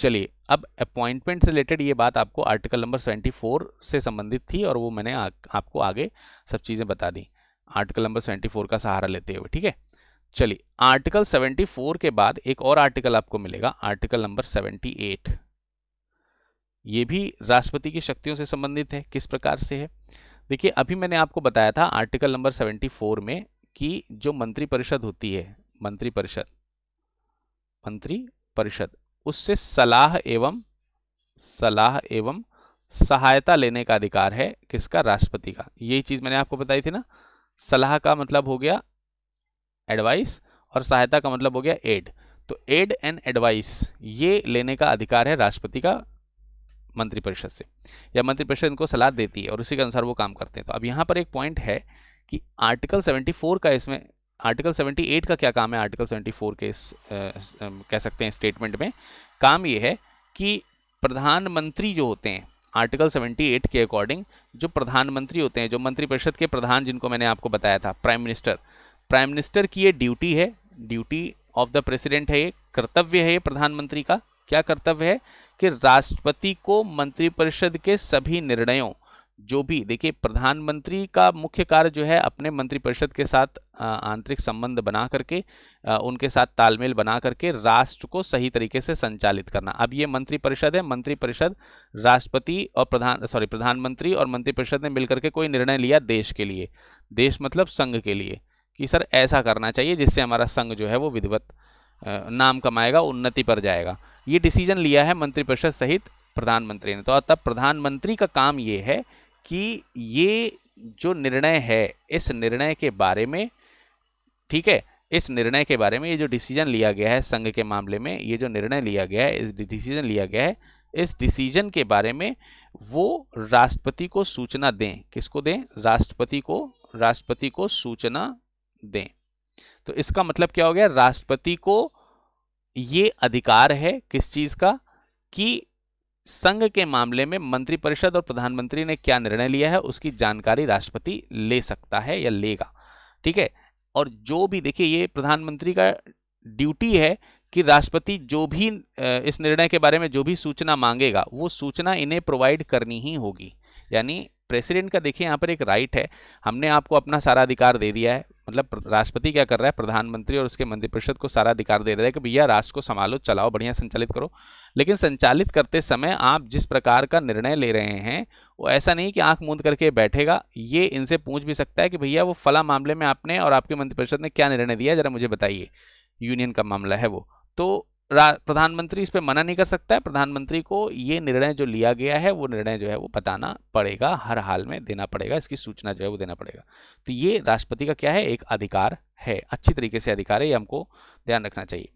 चलिए अब अपॉइंटमेंट से रिलेटेड ये बात आपको आर्टिकल नंबर 74 से संबंधित थी और वो मैंने आ, आपको आगे सब चीज़ें बता दी। आर्टिकल नंबर 74 का सहारा लेते हुए ठीक है? चलिए आर्टिकल 74 के बाद एक और आर्टिकल आपको मिलेगा आर्टिकल नंबर 78 ये भी राष्ट्रपति की शक्तियों से संबंधित है किस प्रकार से है? देखिए अभी मैंने आपको बताया था आर्टिकल नंबर 74 में कि जो मंत्रिपरिषद होती है मंत्री परिषद मंत्री परिषद उससे सलाह एवं सलाह एवं सहायता लेने का अधिकार है किसका? राष्ट्रपति का। यही चीज़ मैंने आपको बताई थी ना। सलाह का मतलब हो गया एडवाइस और सहायता का मतलब हो गया एड तो एड एंड एडवाइस ये लेने का अधिकार है राष्ट्रपति का मंत्रिपरिषद से। या मंत्रिपरिषद इनको सलाह देती है और उसी के अनुसार वो काम करते हैं। तो अब यहाँ पर एक पॉइंट है कि आर्टिकल 74 का इसमें आर्टिकल 78 का क्या काम है? आर्टिकल 74 के इस आ, कह सकते हैं स्टेटमेंट में। काम ये है कि प्रधानमंत्री जो होते हैं आर्टिकल 78 के अकॉर्डिंग जो प्रधानमंत्री होते हैं जो मंत्रिपरिषद के प्रधान जिनको मैंने आपको बताया था प्राइम मिनिस्टर प्राइम मिनिस्टर की ये ड्यूटी है ड्यूटी ऑफ़ द प्रेसिडेंट है ये कर्तव्य है ये प्रधानमंत्री का। क्या कर्तव्य है? कि राष्ट्रपति को मंत्रिपरिषद के सभी निर्णयों जो भी, देखिए, प्रधानमंत्री का मुख्य कार्य जो है अपने मंत्रिपरिषद के साथ आंतरिक संबंध बना करके उनके साथ तालमेल बना करके राष्ट्र को सही तरीके से संचालित करना। अब ये मंत्रिपरिषद है, मंत्रिपरिषद राष्ट्रपति और प्रधान, सॉरी, प्रधानमंत्री और मंत्रिपरिषद ने मिलकर के कोई निर्णय लिया देश के लिए। देश मतलब संघ के लिए कि, सर, ऐसा करना चाहिए जिससे हमारा संघ जो है वो विधिवत नाम कमाएगा, उन्नति पर जाएगा। ये डिसीज़न लिया है मंत्रिपरिषद सहित प्रधानमंत्री ने। तो तब प्रधानमंत्री का काम ये है कि ये जो निर्णय है, इस निर्णय के बारे में, ठीक है, इस निर्णय के बारे में ये जो डिसीज़न लिया गया है संघ के मामले में, ये जो निर्णय लिया गया है, इस डिसीज़न लिया गया है, इस डिसीज़न के बारे में वो राष्ट्रपति को सूचना दें। किसको दें? राष्ट्रपति को राष्ट्रपति को सूचना दें। तो इसका मतलब क्या हो गया? राष्ट्रपति को ये अधिकार है किस चीज़ का? कि संघ के मामले में मंत्रिपरिषद और प्रधानमंत्री ने क्या निर्णय लिया है, उसकी जानकारी राष्ट्रपति ले सकता है या लेगा। ठीक है? और जो भी, देखिए, ये प्रधानमंत्री का ड्यूटी है कि राष्ट्रपति जो भी इस निर्णय के बारे में जो भी सूचना मांगेगा, वो सूचना इन्हें प्रोवाइड करनी ही होगी। यानी, प्रेसिडेंट का, देखिए, यहाँ पर एक राइट है। हमने आपको अपना सारा अधिकार दे दिया है। मतलब राष्ट्रपति क्या कर रहा है? प्रधानमंत्री और उसके मंत्रिपरिषद को सारा अधिकार दे रहा है कि भैया राष्ट्र को संभालो, चलाओ, बढ़िया संचालित करो। लेकिन संचालित करते समय आप जिस प्रकार का निर्णय ले रहे हैं, वो ऐसा नहीं कि आँख मूंद करके बैठेगा। ये इनसे पूछ भी सकता है कि भैया वो फला मामले में आपने और आपके मंत्रिपरिषद ने क्या निर्णय दिया जरा मुझे बताइए। यूनियन का मामला है वो। तो प्रधानमंत्री इस पर मना नहीं कर सकता है। प्रधानमंत्री को ये निर्णय जो लिया गया है, वो निर्णय जो है, वो बताना पड़ेगा, हर हाल में देना पड़ेगा, इसकी सूचना जो है वो देना पड़ेगा। तो ये राष्ट्रपति का क्या है? एक अधिकार है। अच्छी तरीके से अधिकार है, ये हमको ध्यान रखना चाहिए।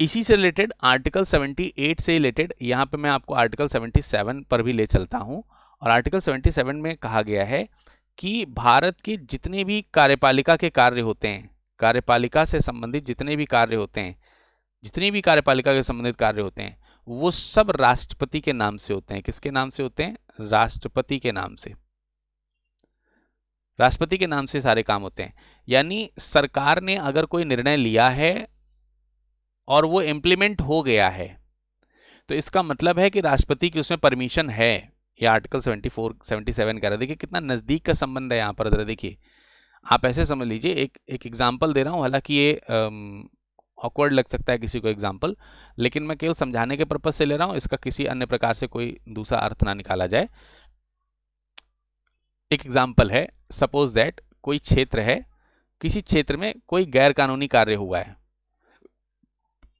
इसी से रिलेटेड आर्टिकल 78 से रिलेटेड, यहाँ पे मैं आपको आर्टिकल 77 पर भी ले चलता हूँ। और आर्टिकल 77 में कहा गया है कि भारत के जितने भी कार्यपालिका के कार्य होते हैं कार्यपालिका से संबंधित जितने भी कार्य होते हैं, जितनी भी कार्यपालिका के संबंधित कार्य होते हैं, वो सब राष्ट्रपति के नाम से होते हैं। किसके नाम से होते हैं? राष्ट्रपति के नाम से। राष्ट्रपति के नाम से सारे काम होते हैं। यानी सरकार ने अगर कोई निर्णय लिया है और वो इम्प्लीमेंट हो गया है तो इसका मतलब है कि राष्ट्रपति की उसमें परमिशन है। ये आर्टिकल 74 77 कह रहा है। देखिए कितना नज़दीक का संबंध है यहाँ पर, जरा देखिए। आप ऐसे समझ लीजिए, एक एक एग्ज़ाम्पल दे रहा हूँ, हालाँकि ये ऑकवर्ड लग सकता है किसी को एग्ज़ाम्पल लेकिन मैं केवल समझाने के पर्पज से ले रहा हूँ, इसका किसी अन्य प्रकार से कोई दूसरा अर्थ ना निकाला जाए। एक एग्ज़ाम्पल है सपोज़ दैट कोई क्षेत्र है, किसी क्षेत्र में कोई गैर कानूनी कार्य हुआ है।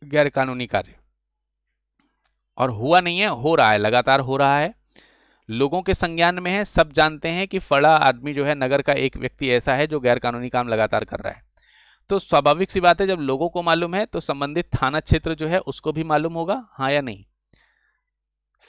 गैर कानूनी कार्य। और हुआ नहीं है, हो रहा है, लगातार हो रहा है लोगों के संज्ञान में है, सब जानते हैं कि फड़ा आदमी जो है नगर का एक व्यक्ति ऐसा है जो गैर कानूनी काम लगातार कर रहा है। तो स्वाभाविक सी बात है, जब लोगों को मालूम है तो संबंधित थाना क्षेत्र जो है उसको भी मालूम होगा हाँ या नहीं।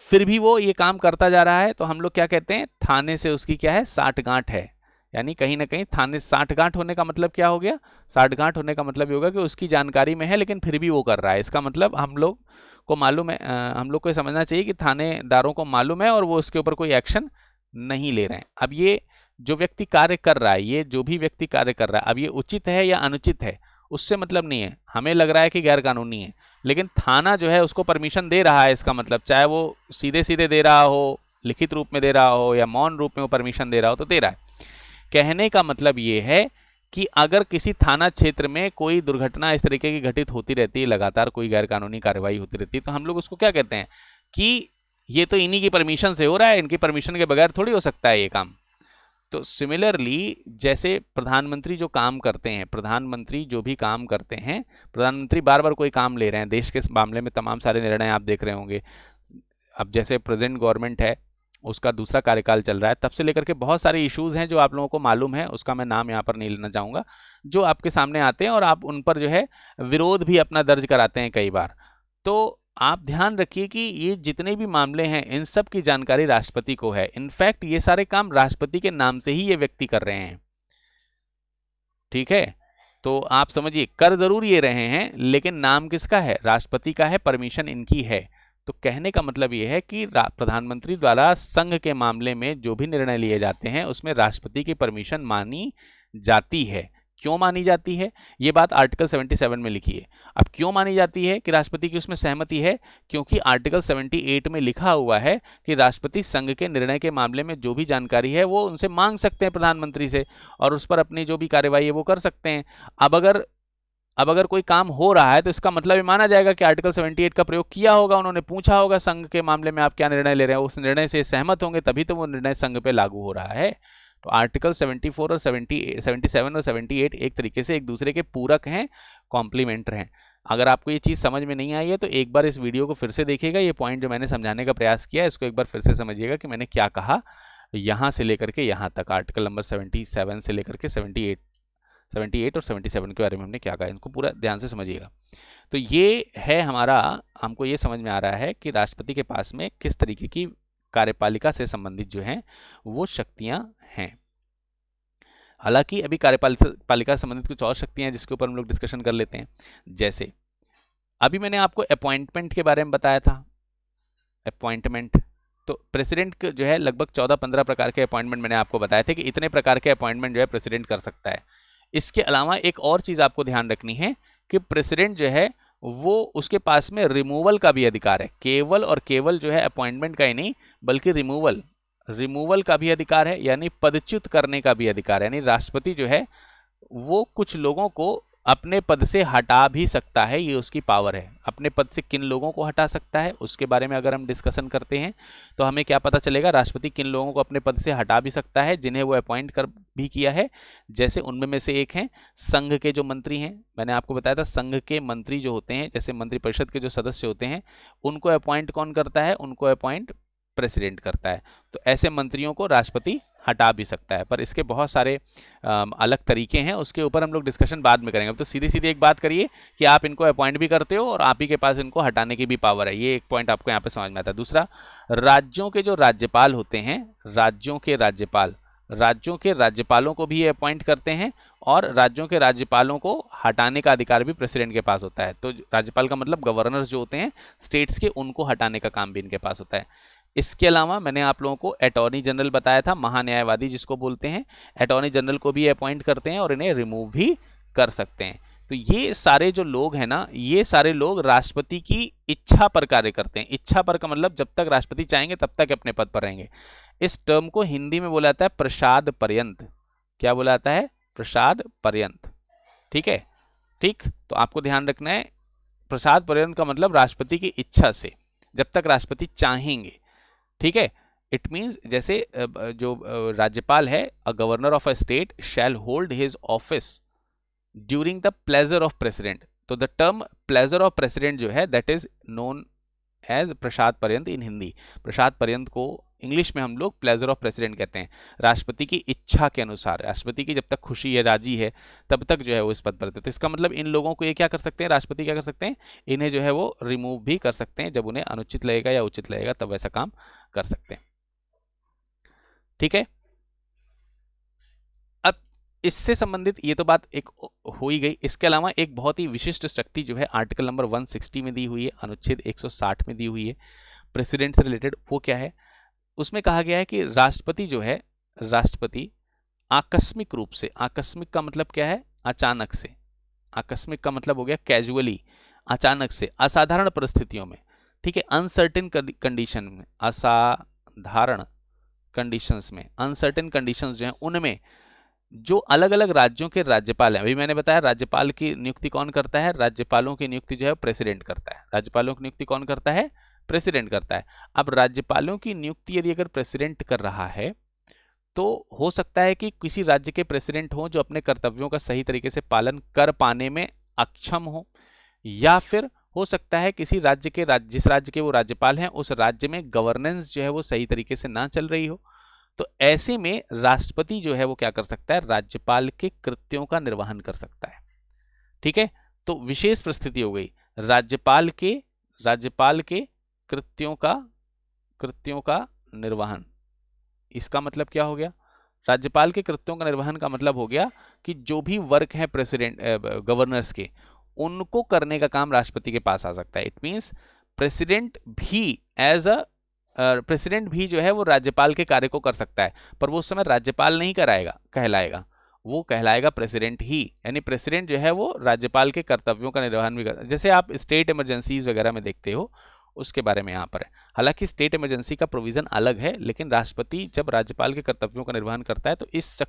फिर भी वो ये काम करता जा रहा है तो हम लोग क्या कहते हैं, थाने से उसकी क्या है, साठ गांठ है। यानी कहीं ना कहीं थाने साठ गांठ होने का मतलब क्या हो गया? साठ गांठ होने का मतलब ये होगा कि उसकी जानकारी में है, लेकिन फिर भी वो कर रहा है। इसका मतलब हम लोग को मालूम है आ, हम लोग को समझना चाहिए कि थानेदारों को मालूम है और वो उसके ऊपर कोई एक्शन नहीं ले रहे हैं। अब ये जो व्यक्ति कार्य कर रहा है ये जो भी व्यक्ति कार्य कर रहा है अब ये उचित है या अनुचित है उससे मतलब नहीं है। हमें लग रहा है कि गैर कानूनी है लेकिन थाना जो है उसको परमिशन दे रहा है इसका मतलब चाहे वो सीधे सीधे दे रहा हो लिखित रूप में दे रहा हो या मौन रूप में वो परमिशन दे रहा हो तो दे रहा है। कहने का मतलब ये है कि अगर किसी थाना क्षेत्र में कोई दुर्घटना इस तरीके की घटित होती रहती है, लगातार कोई गैरकानूनी कार्रवाई होती रहती है तो हम लोग उसको क्या कहते हैं कि ये तो इन्हीं की परमिशन से हो रहा है, इनकी परमिशन के बगैर थोड़ी हो सकता है ये काम। तो सिमिलरली जैसे प्रधानमंत्री जो काम करते हैं, प्रधानमंत्री जो भी काम करते हैं, प्रधानमंत्री बार बार कोई काम ले रहे हैं, देश के मामले में तमाम सारे निर्णय आप देख रहे होंगे। अब जैसे प्रेजेंट गवर्नमेंट है उसका दूसरा कार्यकाल चल रहा है, तब से लेकर के बहुत सारे इश्यूज़ हैं जो आप लोगों को मालूम है, उसका मैं नाम यहाँ पर नहीं लेना चाहूँगा, जो आपके सामने आते हैं और आप उन पर जो है विरोध भी अपना दर्ज कराते हैं कई बार। तो आप ध्यान रखिए कि ये जितने भी मामले हैं, इन सब की जानकारी राष्ट्रपति को है। इनफैक्ट ये सारे काम राष्ट्रपति के नाम से ही ये व्यक्ति कर रहे हैं। ठीक है? तो आप समझिए, कर ज़रूर ये रहे हैं, लेकिन नाम किसका है? राष्ट्रपति का है, परमिशन इनकी है। तो कहने का मतलब ये है कि प्रधानमंत्री द्वारा संघ के मामले में जो भी निर्णय लिए जाते हैं, उसमें राष्ट्रपति की परमिशन मानी जाती है। क्यों मानी जाती है? ये बात आर्टिकल 77 में लिखी है। अब क्यों मानी जाती है कि राष्ट्रपति की उसमें सहमति है? क्योंकि आर्टिकल 78 में लिखा हुआ है कि राष्ट्रपति संघ के निर्णय के मामले में जो भी जानकारी है, वो उनसे मांग सकते हैं प्रधानमंत्री से और उस पर अपनी जो भी कार्यवाही है, वो कर सकते हैं। अब अगर अब अगर कोई काम हो रहा है तो इसका मतलब ये माना जाएगा कि आर्टिकल 78 का प्रयोग किया होगा, उन्होंने पूछा होगा संघ के मामले में आप क्या निर्णय ले रहे हैं, उस निर्णय से सहमत होंगे, तभी तो वो निर्णय संघ पे लागू हो रहा है। तो आर्टिकल 74 और 70 77 और 78 एक तरीके से एक दूसरे के पूरक हैं कॉम्प्लीमेंटर हैं। अगर आपको ये चीज़ समझ में नहीं आई है तो एक बार इस वीडियो को फिर से देखिएगा, ये पॉइंट जो मैंने समझाने का प्रयास किया है, इसको एक बार फिर से समझिएगा कि मैंने क्या कहा, यहाँ से लेकर के यहाँ तक। आर्टिकल नंबर 77 से लेकर के 78 78 और 77 के बारे में हमने क्या कहा, इनको पूरा ध्यान से समझिएगा। तो ये है हमारा, हमको ये समझ में आ रहा है कि राष्ट्रपति के पास में किस तरीके की कार्यपालिका से संबंधित जो हैं, वो शक्तियाँ हैं। हालाँकि अभी कार्यपालिका से संबंधित कुछ और शक्तियाँ हैं जिसके ऊपर हम लोग डिस्कशन कर लेते हैं। जैसे, अभी मैंने आपको अपॉइंटमेंट के बारे में बताया था। अपॉइंटमेंट तो प्रेसिडेंट जो है, लगभग चौदह पंद्रह प्रकार के अपॉइंटमेंट मैंने आपको बताया थे कि इतने प्रकार के अपॉइंटमेंट जो है प्रेसिडेंट कर सकता है। इसके अलावा एक और चीज़ आपको ध्यान रखनी है कि प्रेसिडेंट जो है, वो उसके पास में रिमूवल का भी अधिकार है। केवल और केवल जो है अपॉइंटमेंट का ही नहीं, बल्कि रिमूवल रिमूवल का भी अधिकार है, यानी पदच्युत करने का भी अधिकार है। यानी राष्ट्रपति जो है, वो कुछ लोगों को अपने पद से हटा भी सकता है, ये उसकी पावर है। अपने पद से किन लोगों को हटा सकता है, उसके बारे में अगर हम डिस्कशन करते हैं तो हमें क्या पता चलेगा, राष्ट्रपति किन लोगों को अपने पद से हटा भी सकता है, जिन्हें वो अपॉइंट कर भी किया है। जैसे उनमें में से एक हैं, संघ के जो मंत्री हैं, मैंने आपको बताया था, संघ के मंत्री जो होते हैं, जैसे मंत्रिपरिषद के जो सदस्य होते हैं, उनको अपॉइंट कौन करता है? उनको अपॉइंट प्रेसिडेंट करता है। तो ऐसे मंत्रियों को राष्ट्रपति हटा भी सकता है। पर इसके बहुत सारे अलग तरीके हैं। उसके ऊपर हम लोग डिस्कशन बाद में करेंगे। तो सीधी सीधी एक बात करिए कि आप इनको अपॉइंट भी करते हो और आप ही के पास इनको हटाने की भी पावर है। ये एक पॉइंट आपको यहाँ पे समझ में आता है। दूसरा, राज्यों के जो राज्यपाल होते हैं, राज्यों के राज्यपाल, राज्यों के राज्यपालों को भी ये अपॉइंट करते हैं और राज्यों के राज्यपालों को हटाने का अधिकार भी प्रेसिडेंट के पास होता है। तो राज्यपाल का मतलब गवर्नर्स जो होते हैं स्टेट्स के उनको हटाने का काम भी इनके पास होता है। इसके अलावा मैंने आप लोगों को अटॉर्नी जनरल बताया था, महान्यायवादी जिसको बोलते हैं अटॉर्नी जनरल को भी अपॉइंट करते हैं और इन्हें रिमूव भी कर सकते हैं। तो ये सारे जो लोग हैं ना, ये सारे लोग राष्ट्रपति की इच्छा पर कार्य करते हैं। इच्छा पर का मतलब जब तक राष्ट्रपति चाहेंगे तब तक अपने पद पर रहेंगे। इस टर्म को हिंदी में बोला जाता है प्रसाद पर्यंत। क्या बोला जाता है? प्रसाद पर्यंत। ठीक है? ठीक? तो आपको ध्यान रखना है, प्रसाद पर्यंत का मतलब राष्ट्रपति की इच्छा से, जब तक राष्ट्रपति चाहेंगे। ठीक है? इट मीन्स जैसे जो राज्यपाल है a governor of a state shall hold his office during the pleasure of president तो the term pleasure of president जो है that is known as prasad paryant in Hindi प्रसाद पर्यंत को इंग्लिश में हम लोग प्लेजर ऑफ़ प्रेसिडेंट कहते हैं। राष्ट्रपति की इच्छा के अनुसार, राष्ट्रपति की जब तक खुशी है, राज़ी है, तब तक जो है वो इस पद पर रहते तो इसका मतलब इन लोगों को ये क्या कर सकते हैं? राष्ट्रपति क्या कर सकते हैं? इन्हें जो है वो रिमूव भी कर सकते हैं। जब उन्हें अनुचित लगेगा या उचित लगेगा, तब ऐसा काम कर सकते हैं। ठीक है? अब इससे संबंधित ये तो बात एक हो ही गई। इसके अलावा एक बहुत ही विशिष्ट शक्ति जो है आर्टिकल नंबर 160 में दी हुई है। अनुच्छेद 160 में दी हुई है। प्रेसिडेंट से रिलेटेड वो क्या है? उसमें कहा गया है कि राष्ट्रपति जो है, राष्ट्रपति आकस्मिक रूप से, आकस्मिक का मतलब क्या है? अचानक से। आकस्मिक का मतलब हो गया कैजुअली अचानक से, असाधारण परिस्थितियों में। ठीक है अनसर्टेन कंडीशन में, असाधारण कंडीशंस में अनसर्टेन कंडीशंस जो हैं, उनमें जो अलग अलग राज्यों के राज्यपाल हैं, अभी मैंने बताया राज्यपाल की नियुक्ति कौन करता है? राज्यपालों की नियुक्ति जो है प्रेसिडेंट करता है। राज्यपालों की नियुक्ति कौन करता है? प्रेसिडेंट करता है। अब राज्यपालों की नियुक्ति यदि अगर प्रेसिडेंट कर रहा है तो हो सकता है कि किसी राज्य के प्रेसिडेंट हो जो अपने कर्तव्यों का सही तरीके से पालन कर पाने में अक्षम हो, या फिर हो सकता है किसी राज्य के राज्य जिस राज्य के वो राज्यपाल हैं, उस राज्य में गवर्नेंस जो है वो सही तरीके से ना चल रही हो। तो ऐसे में राष्ट्रपति जो है वो क्या कर सकता है, राज्यपाल के कृत्यों का निर्वहन कर सकता है। ठीक है? तो विशेष परिस्थिति हो गई। राज्यपाल के राज्यपाल के कृत्यों का कृत्यों का निर्वहन। इसका मतलब क्या हो गया? राज्यपाल के कृत्यों का निर्वहन का मतलब हो गया कि जो भी वर्क है प्रेसिडेंट गवर्नर्स के, उनको करने का काम राष्ट्रपति के पास आ सकता है। इट मींस प्रेसिडेंट भी एज अ, प्रेसिडेंट भी जो है वो राज्यपाल के कार्य को कर सकता है, पर वो उस समय राज्यपाल नहीं कराएगा, कहलाएगा। वो कहलाएगा प्रेसिडेंट ही, यानी प्रेसिडेंट जो है वो राज्यपाल के कर्तव्यों का निर्वहन भी कर, जैसे आप स्टेट इमरजेंसीज वगैरह में देखते हो उसके बारे में यहाँ पर है। हालाँकि स्टेट इमरजेंसी का प्रोविज़न अलग है, लेकिन राष्ट्रपति जब राज्यपाल के कर्तव्यों का निर्वहन करता है तो इस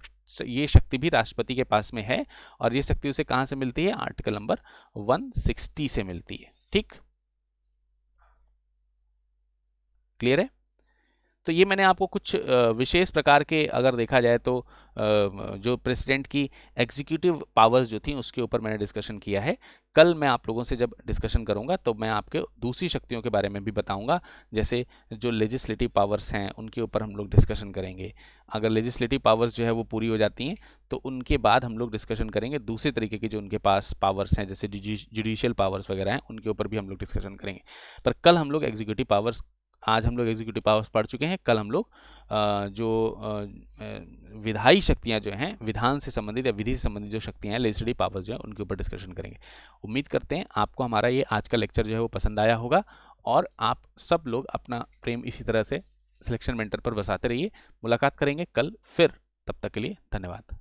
ये शक्ति भी राष्ट्रपति के पास में है और ये शक्ति उसे कहाँ से मिलती है? आर्टिकल नंबर 160 से मिलती है। ठीक? क्लियर है? तो ये मैंने आपको कुछ विशेष प्रकार के अगर देखा जाए तो जो प्रेसिडेंट की एग्जीक्यूटिव पावर्स जो थी उसके ऊपर मैंने डिस्कशन किया है। कल मैं आप लोगों से जब डिस्कशन करूँगा तो मैं आपके दूसरी शक्तियों के बारे में भी बताऊँगा, जैसे जो लेजिस्लेटिव पावर्स हैं उनके ऊपर हम लोग डिस्कशन करेंगे। अगर लेजिस्लेटिव पावर्स जो है वो पूरी हो जाती हैं तो उनके बाद हम लोग डिस्कशन करेंगे दूसरे तरीके के जो उनके पास पावर्स हैं, जैसे जुडिशियल पावर्स वगैरह हैं, उनके ऊपर भी हम लोग डिस्कशन करेंगे। पर कल हम लोग एग्जीक्यूटिव पावर्स आज हम लोग एग्जीक्यूटिव पावर्स पढ़ चुके हैं, कल हम लोग जो विधायी शक्तियाँ जो हैं, विधान से संबंधित या विधि से संबंधित जो शक्तियाँ हैं लेजिस्लेटिव पावर्स जो हैं, उनके ऊपर डिस्कशन करेंगे। उम्मीद करते हैं आपको हमारा ये आज का लेक्चर जो है वो पसंद आया होगा और आप सब लोग अपना प्रेम इसी तरह से सिलेक्शन मेंटर पर बसाते रहिए। मुलाकात करेंगे कल फिर। तब तक के लिए धन्यवाद।